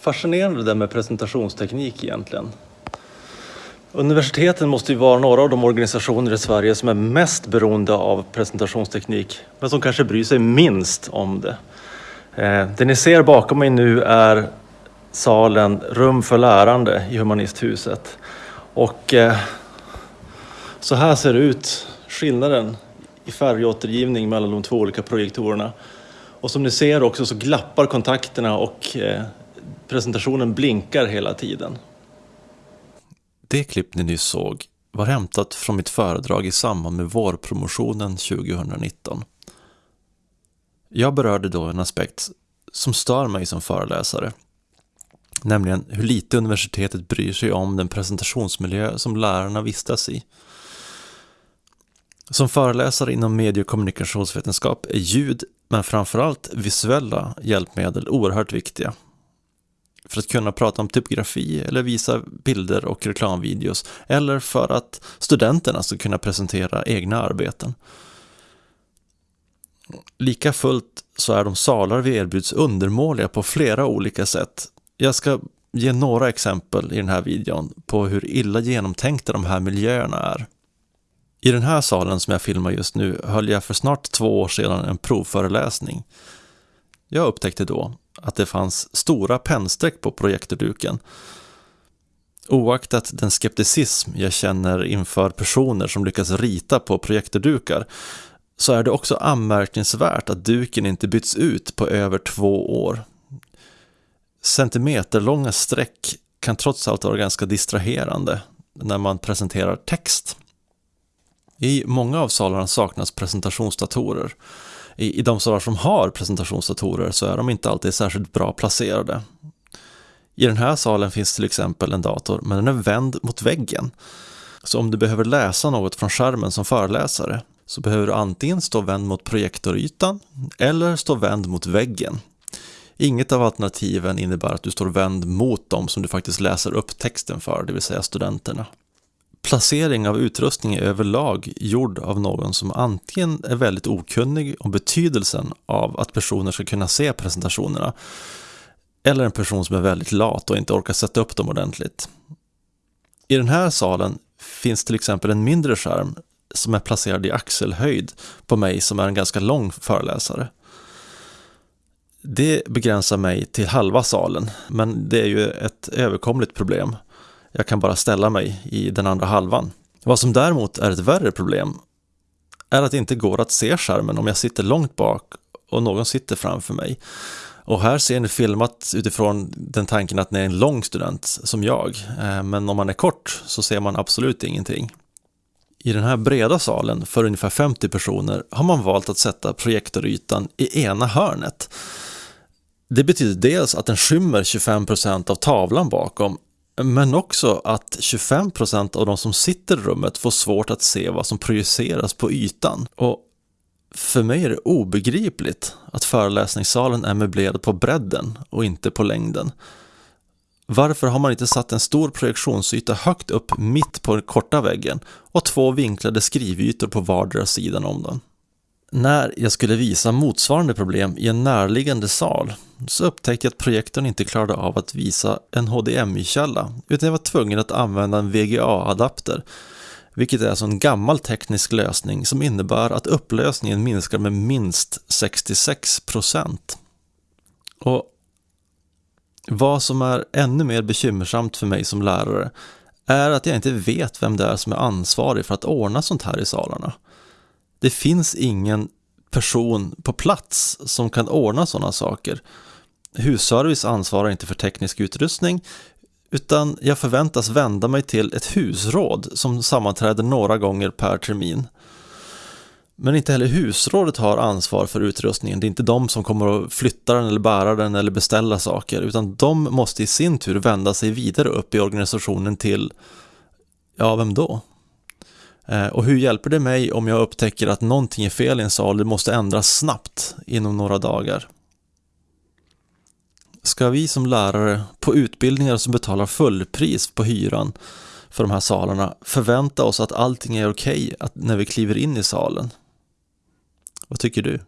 fascinerande det där med presentationsteknik egentligen. Universiteten måste ju vara några av de organisationer i Sverige som är mest beroende av presentationsteknik, men som kanske bryr sig minst om det. Eh, det ni ser bakom mig nu är salen Rum för lärande i Humanisthuset. Och eh, så här ser det ut, skillnaden i färgåtergivning mellan de två olika projektorerna. Och som ni ser också så glappar kontakterna och eh, presentationen blinkar hela tiden. Det klipp ni nyss såg var hämtat från mitt föredrag i samband med vårpromotionen 2019. Jag berörde då en aspekt som stör mig som föreläsare. Nämligen hur lite universitetet bryr sig om den presentationsmiljö som lärarna vistas i. Som föreläsare inom medie och kommunikationsvetenskap är ljud, men framförallt visuella hjälpmedel oerhört viktiga. För att kunna prata om typografi eller visa bilder och reklamvideos eller för att studenterna ska kunna presentera egna arbeten. Lika fullt så är de salar vi erbjuds undermåliga på flera olika sätt. Jag ska ge några exempel i den här videon på hur illa genomtänkta de här miljöerna är. I den här salen som jag filmar just nu höll jag för snart två år sedan en provföreläsning. Jag upptäckte då att det fanns stora pennstreck på projektorduken. Oaktat den skepticism jag känner inför personer som lyckas rita på projektordukar så är det också anmärkningsvärt att duken inte bytts ut på över två år. Centimeterlånga streck kan trots allt vara ganska distraherande när man presenterar text. I många av salarna saknas presentationsdatorer. I, I de salar som har presentationsdatorer så är de inte alltid särskilt bra placerade. I den här salen finns till exempel en dator, men den är vänd mot väggen. Så om du behöver läsa något från skärmen som föreläsare så behöver du antingen stå vänd mot projektorytan eller stå vänd mot väggen. Inget av alternativen innebär att du står vänd mot dem som du faktiskt läser upp texten för, det vill säga studenterna. Placering av utrustning är överlag gjord av någon som antingen är väldigt okunnig om betydelsen av att personer ska kunna se presentationerna eller en person som är väldigt lat och inte orkar sätta upp dem ordentligt. I den här salen finns till exempel en mindre skärm som är placerad i axelhöjd på mig som är en ganska lång föreläsare. Det begränsar mig till halva salen, men det är ju ett överkomligt problem. Jag kan bara ställa mig i den andra halvan. Vad som däremot är ett värre problem är att det inte går att se skärmen om jag sitter långt bak och någon sitter framför mig. Och här ser ni filmat utifrån den tanken att ni är en lång student som jag. Eh, men om man är kort så ser man absolut ingenting. I den här breda salen för ungefär 50 personer har man valt att sätta projektorytan i ena hörnet. Det betyder dels att den skymmer 25% av tavlan bakom men också att 25% av de som sitter i rummet får svårt att se vad som projiceras på ytan. Och för mig är det obegripligt att föreläsningssalen är möblerad på bredden och inte på längden. Varför har man inte satt en stor projektionsyta högt upp mitt på den korta väggen och två vinklade skrivytor på vardera sidan om den? När jag skulle visa motsvarande problem i en närliggande sal så upptäckte jag att projektorn inte klarade av att visa en HDMI-källa utan jag var tvungen att använda en VGA-adapter vilket är alltså en gammal teknisk lösning som innebär att upplösningen minskar med minst 66 Och vad som är ännu mer bekymmersamt för mig som lärare är att jag inte vet vem det är som är ansvarig för att ordna sånt här i salarna. Det finns ingen person på plats som kan ordna sådana saker. Husservice ansvarar inte för teknisk utrustning utan jag förväntas vända mig till ett husråd som sammanträder några gånger per termin. Men inte heller husrådet har ansvar för utrustningen. Det är inte de som kommer att flytta den eller bära den eller beställa saker utan de måste i sin tur vända sig vidare upp i organisationen till, ja vem då? Eh, och hur hjälper det mig om jag upptäcker att någonting är fel i en sal, det måste ändras snabbt inom några dagar? Ska vi som lärare på utbildningar som betalar fullpris på hyran för de här salarna förvänta oss att allting är okej okay när vi kliver in i salen? Vad tycker du?